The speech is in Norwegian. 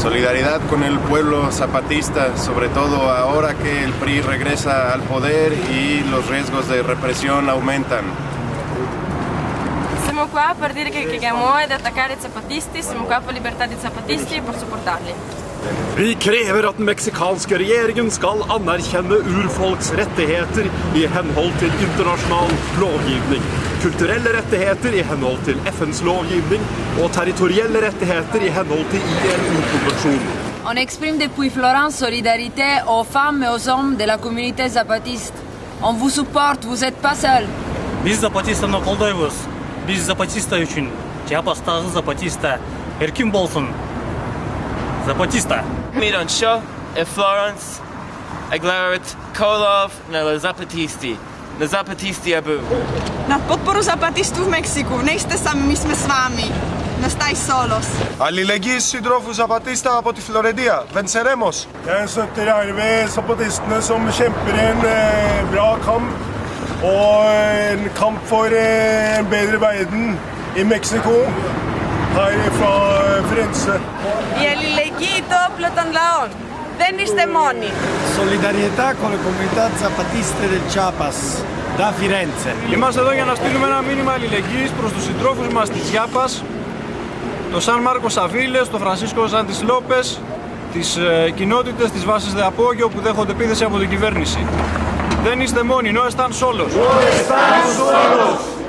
Solidaridad con el pueblo zapatista, sobre todo ahora que el PRI regresa al poder y los riesgos de represión aumentan. Siamo qua per dire che chiediamo ad attaccare i zapatisti, siamo qua per libertà dei zapatisti e per supportarli. Vi krever at den meksikanske regjeringen skal anerkjenne urfolks rettigheter i henhold til internasjonal lovgivning, kulturelle rettigheter i henhold til FNs lovgivning og territorielle rettigheter i henhold til ILO-konvensjonen. On exprime depuis Florence solidarité aux femmes et aux hommes de la communauté zapatiste. On vous supporte, vous êtes pas seul. Biz zapatistani qo'llaymiz. Biz zapatista uchun. Jabastagi zapatista erkin bo'lsin. Zapatista. Miran Shaw e Florence e glaret Kolov na le Zapatisti. Na Zapatisti abu. Na podporu zapatistów w Meksyku. Nie jesteśmy z wami. No staj solos. Αλληλεγγύη συντρόφου Ζαπατίστα από τη Φλωρεντία. Venceremos. Jeg støtter herved zapatistene som kjemper en eh, bra kamp. Og en kamp for eh, en bedre verden i Mexico. Her fra eh, Firenze. Η αλληλεγγύη το όπλο των λαών. Δεν είστε μόνοι. Solidarietà con le comunità zapatiste del Chiapas, da Firenze. Είμαστε εδώ για να στείλουμε ένα μήνυμα αλληλεγγύης προς τους συντρόφους μας της Γιάπας, το Σαν Μάρκο Σαβίλες, το Φρανσίσκο Ζάντις Λόπες, τις ε, κοινότητες της βάσης Δεαπόγειο που δέχονται επίθεση από την κυβέρνηση. Δεν είστε μόνοι, no están solos. No están solos. No están solos. No están solos. No están solos.